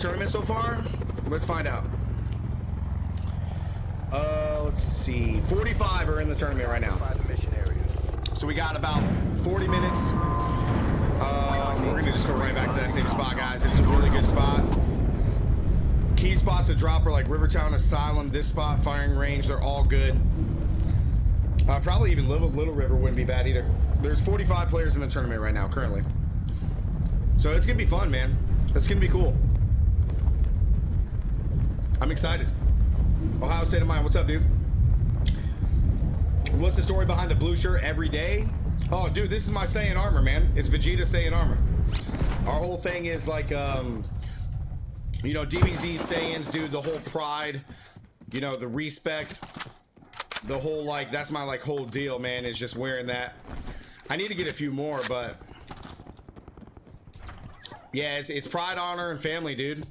tournament so far? Let's find out. Uh, let's see. 45 are in the tournament right now. So we got about 40 minutes. Um, we're gonna just go right back to that same spot, guys. It's a really good spot. Key spots to drop are like Rivertown, Asylum, this spot, Firing Range. They're all good. Uh, probably even Little, Little River wouldn't be bad either. There's 45 players in the tournament right now, currently. So it's gonna be fun, man. It's gonna be cool. I'm excited. Ohio State of Mind, what's up, dude? What's the story behind the blue shirt every day? Oh, dude, this is my Saiyan armor, man. It's Vegeta Saiyan armor. Our whole thing is like, um, you know, DBZ Saiyans, dude, the whole pride, you know, the respect, the whole, like, that's my, like, whole deal, man, is just wearing that. I need to get a few more, but yeah, it's, it's pride, honor, and family, dude.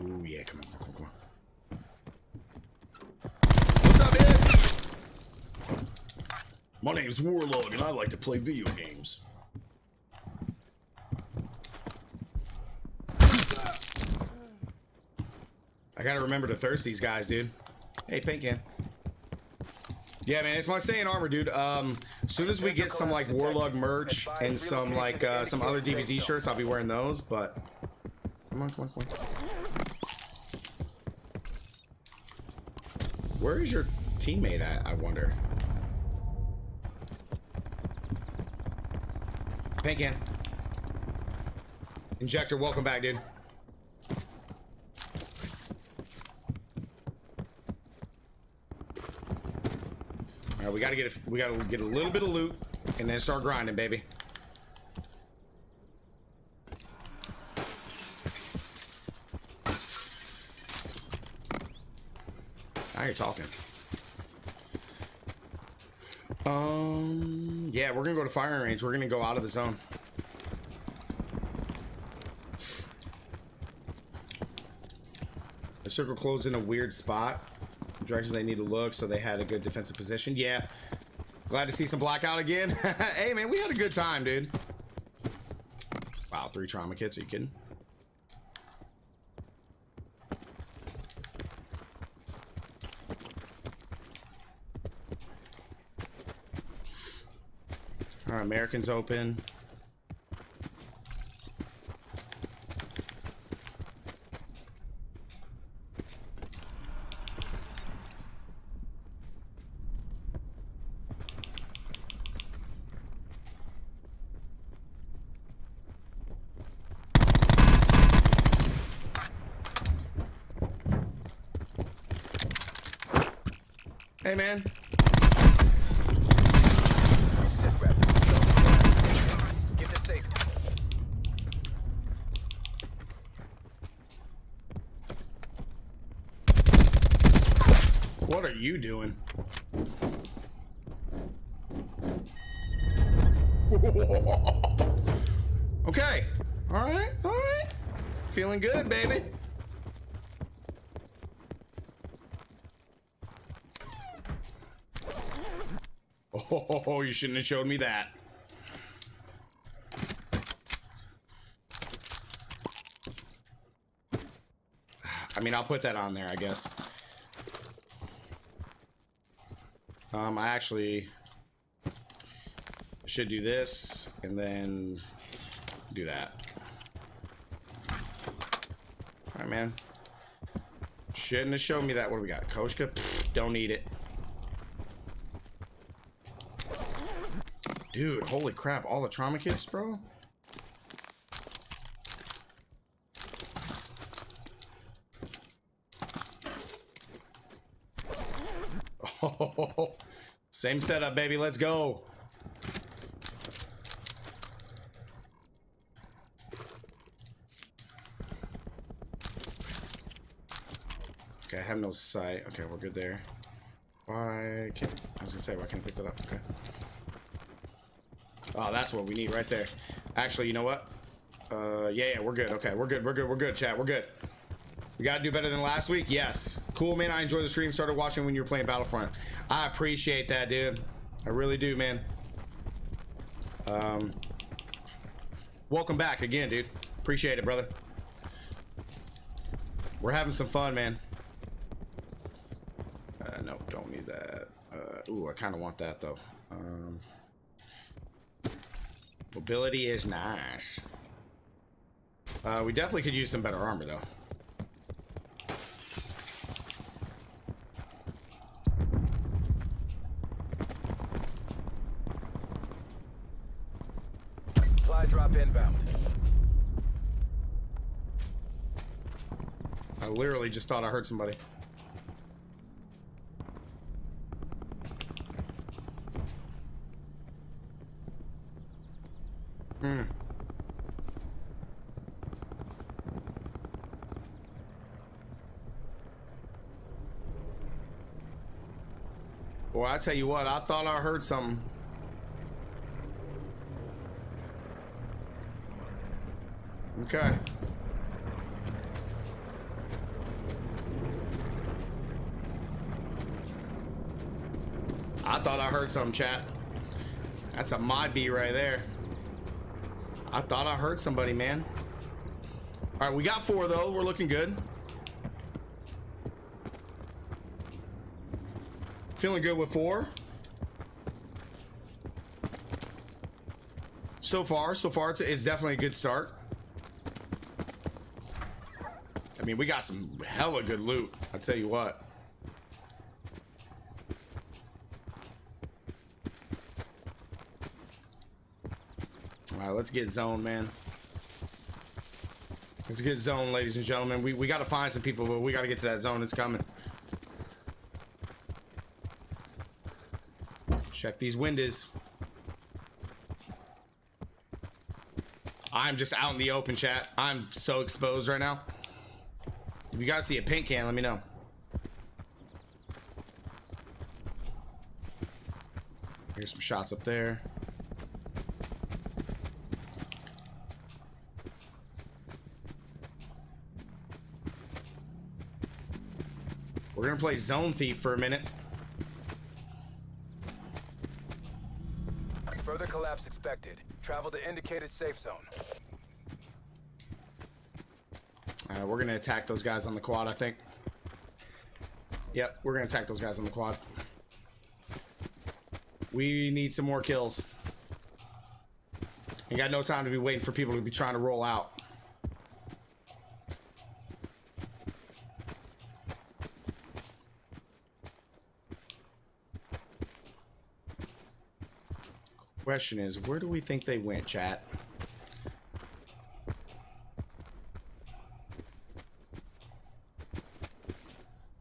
Ooh, yeah, come on, come on, come on. What's up, man? My name's Warlog, and I like to play video games. I gotta remember to thirst these guys, dude. Hey, paint can. Yeah, man, it's my Saiyan armor, dude. Um, as soon as we get some like Warlog merch and some like uh, some other DBZ shirts, I'll be wearing those. But come on, come on, come on. Where is your teammate at? I wonder. Paint can. Injector, welcome back, dude. All right, we gotta get a, we gotta get a little bit of loot and then start grinding, baby. Now you're talking. Um, yeah, we're gonna go to firing range. We're gonna go out of the zone. The circle closed in a weird spot The direction they need to look, so they had a good defensive position. Yeah. Glad to see some blackout again. hey, man, we had a good time, dude. Wow, three trauma kits. Are you kidding? All right, Americans open. Hey, man. Get to safety. What are you doing? okay. All right. All right. Feeling good, baby. Oh, you shouldn't have showed me that. I mean, I'll put that on there, I guess. Um, I actually should do this and then do that. All right, man. Shouldn't have shown me that. What do we got? Koshka? Pfft, don't need it. Dude, holy crap. All the trauma kits, bro? Oh, same setup, baby. Let's go. Okay, I have no sight. Okay, we're good there. Why can't... I was gonna say, why can't I pick that up? Okay. Oh, that's what we need right there. Actually, you know what? Uh, yeah, yeah, we're good. Okay, we're good. We're good. We're good, chat. We're good. We gotta do better than last week. Yes. Cool, man. I enjoyed the stream. Started watching when you were playing Battlefront. I appreciate that, dude. I really do, man. Um, welcome back again, dude. Appreciate it, brother. We're having some fun, man. Uh, no, don't need that. Uh, ooh, I kind of want that, though. Um, mobility is nice. Uh, we definitely could use some better armor, though. Supply drop inbound. I literally just thought I heard somebody. Hmm. Well, I tell you what, I thought I heard something. Okay. I thought I heard something, chat. That's a mod B right there. I thought I heard somebody, man. All right, we got four though. We're looking good. Feeling good with four. So far, so far, it's, it's definitely a good start. I mean, we got some hella good loot. I tell you what. All right, let's get zone, man. Let's get zone, ladies and gentlemen. We, we got to find some people, but we got to get to that zone. It's coming. Check these windows. I'm just out in the open, chat. I'm so exposed right now. If you guys see a paint can, let me know. Here's some shots up there. Gonna play Zone Thief for a minute. Further collapse expected. Travel to indicated safe zone. Uh, we're gonna attack those guys on the quad, I think. Yep, we're gonna attack those guys on the quad. We need some more kills. Ain't got no time to be waiting for people to be trying to roll out. Question is, where do we think they went, chat?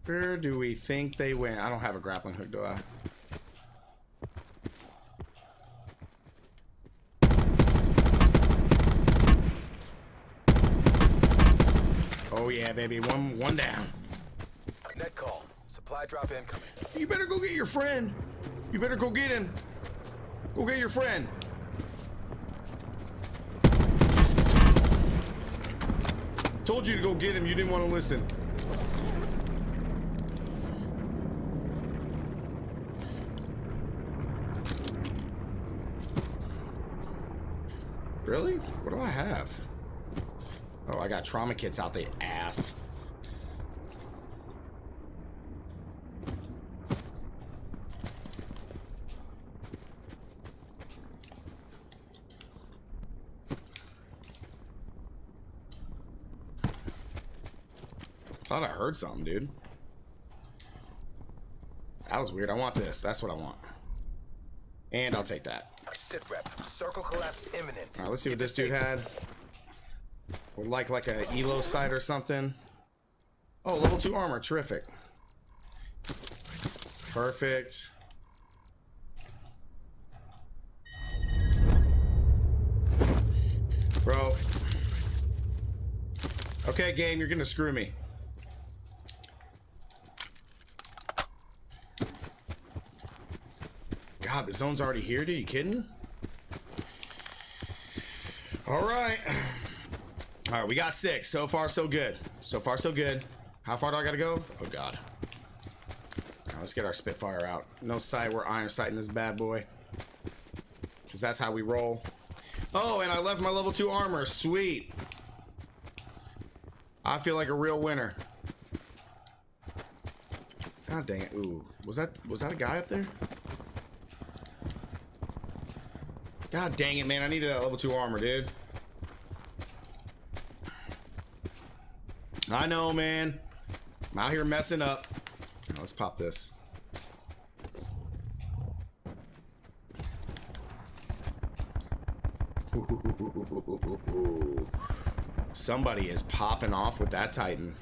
Where do we think they went? I don't have a grappling hook, do I? Oh yeah, baby. One one down. Net call. Supply drop incoming. You better go get your friend. You better go get him. Go get your friend. Told you to go get him. You didn't want to listen. Really? What do I have? Oh, I got trauma kits out the ass. Thought I heard something, dude. That was weird. I want this. That's what I want. And I'll take that. Sit rep. Circle collapse imminent. All right, let's see what this dude had. Would like like a elo sight or something. Oh, level two armor, terrific. Perfect. Bro. Okay, game, you're gonna screw me. God, the zone's already here, dude. You kidding? All right. All right, we got six. So far, so good. So far, so good. How far do I gotta go? Oh, God. Right, let's get our Spitfire out. No sight. We're iron sighting this bad boy. Because that's how we roll. Oh, and I left my level two armor. Sweet. I feel like a real winner. God dang it. Ooh. Was that was that a guy up there? God dang it, man. I needed that level 2 armor, dude. I know, man. I'm out here messing up. Let's pop this. Somebody is popping off with that Titan.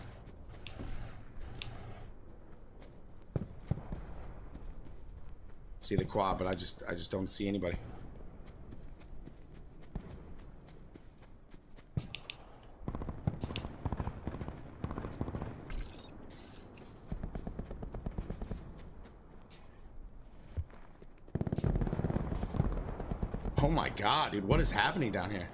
See the quad, but I just I just don't see anybody. Oh my god, dude, what is happening down here?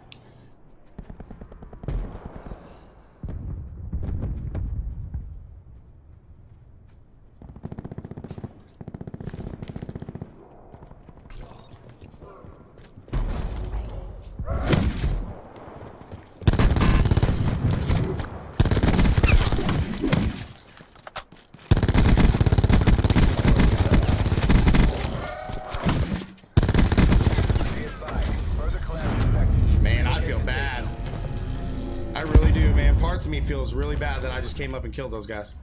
Just came up and killed those guys.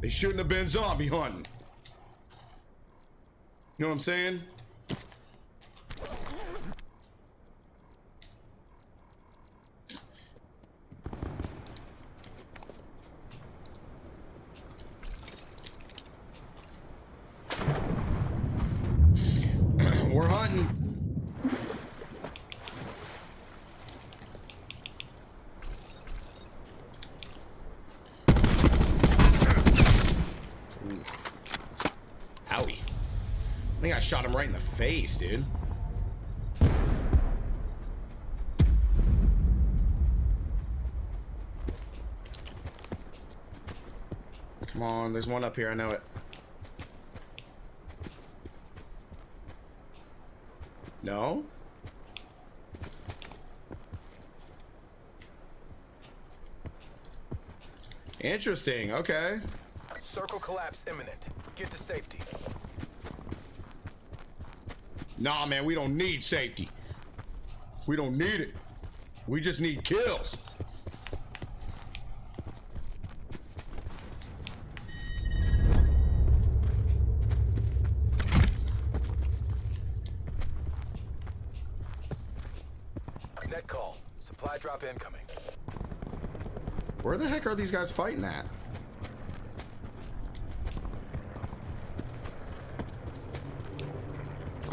They shouldn't have been zombie hunting. You know what I'm saying? We're hunting. Ooh. Owie. I think I shot right in the face, dude. Come on, there's one up here, I know it. No? Interesting, okay. Circle collapse imminent. Get to safety. Nah, man, we don't need safety. We don't need it. We just need kills. Net call. Supply drop incoming. Where the heck are these guys fighting at?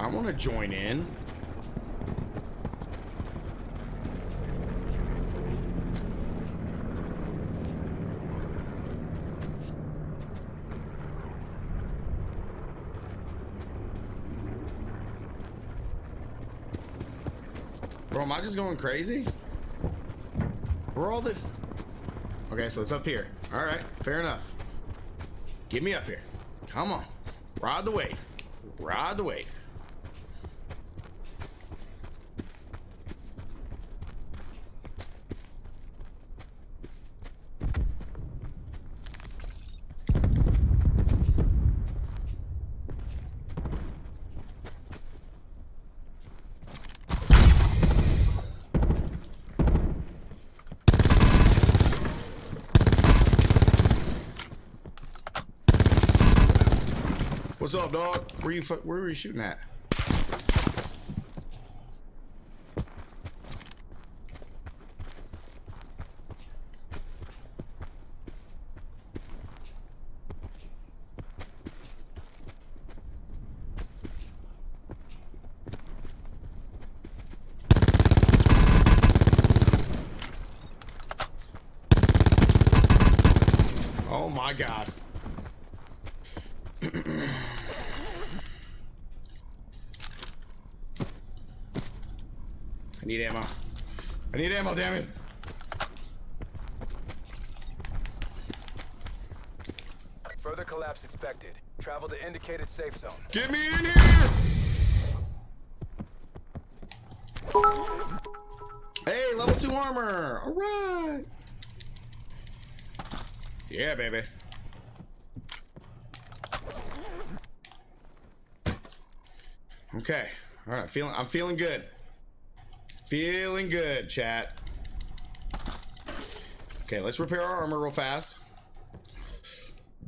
I want to join in. Bro, am I just going crazy? Where all the... Okay, so it's up here. All right, fair enough. Get me up here. Come on. Ride the wave. Ride the wave. What's up, dog? Where you where were you shooting at? Oh my god. Need ammo. I need ammo, damn it. Further collapse expected. Travel to indicated safe zone. Get me in here! Hey, level two armor. All right. Yeah, baby. Okay. All right. Feeling. I'm feeling good. Feeling good, chat. Okay, let's repair our armor real fast.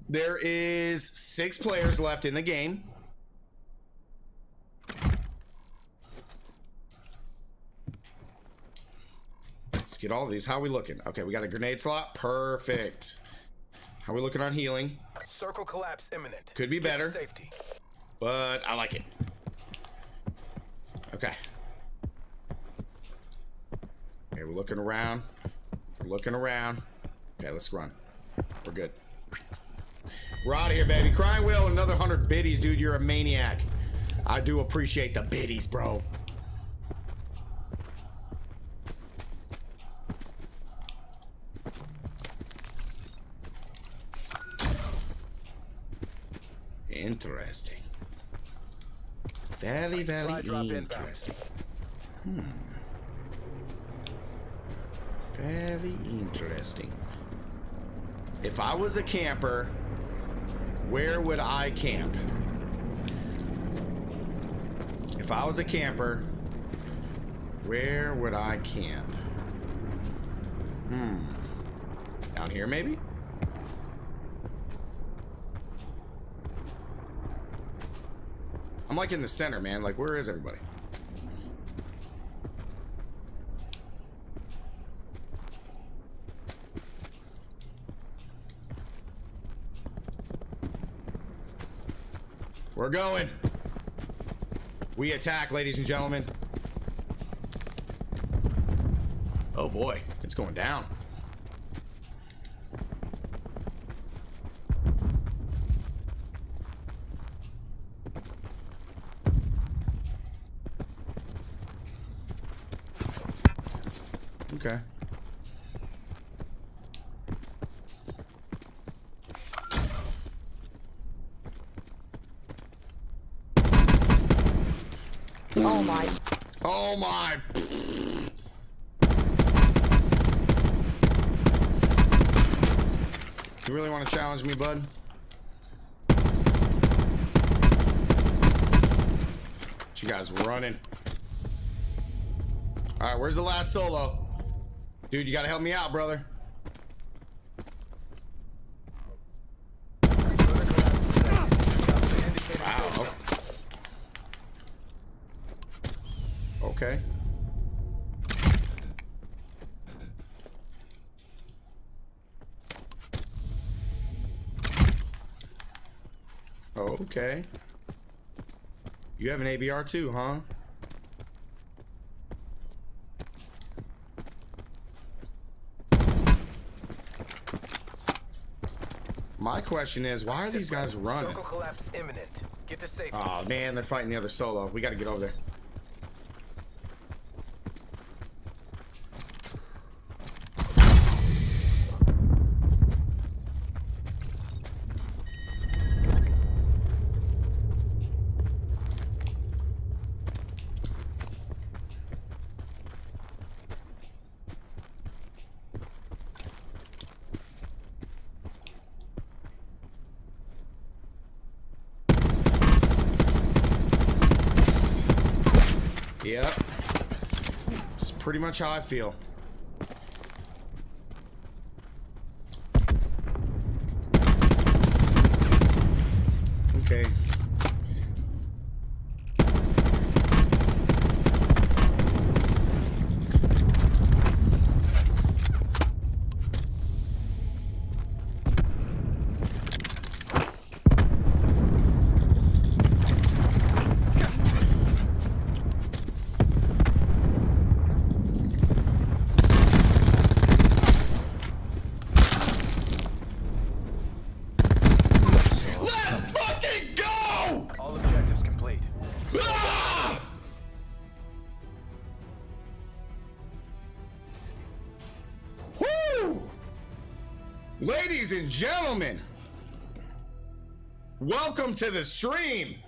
There is six players left in the game. Let's get all of these. How are we looking? Okay, we got a grenade slot. Perfect. How are we looking on healing? Circle collapse imminent. Could be better. Safety. But I like it. Okay. Okay, we're looking around. We're looking around. Okay, let's run. We're good. We're out of here, baby. Crying Wheel, another 100 biddies, dude. You're a maniac. I do appreciate the biddies, bro. Interesting. Very, very Supply drop inbound. interesting. Hmm. Very interesting. If I was a camper, where would I camp? If I was a camper, where would I camp? Hmm. Down here, maybe? I'm like in the center, man. Like, where is everybody? We're going. We attack, ladies and gentlemen. Oh boy, it's going down. Okay. Oh my. Oh my. You really want to challenge me, bud? You guys running. All right, where's the last solo? Dude, you gotta help me out, brother. To Wow. safe zone. Okay. You have an ABR too, huh? My question is, why are these guys running? Circle collapse imminent. Get to safety. Oh man, they're fighting the other solo. We gotta get over there. Yep. It's pretty much how I feel. Ladies and gentlemen, welcome to the stream.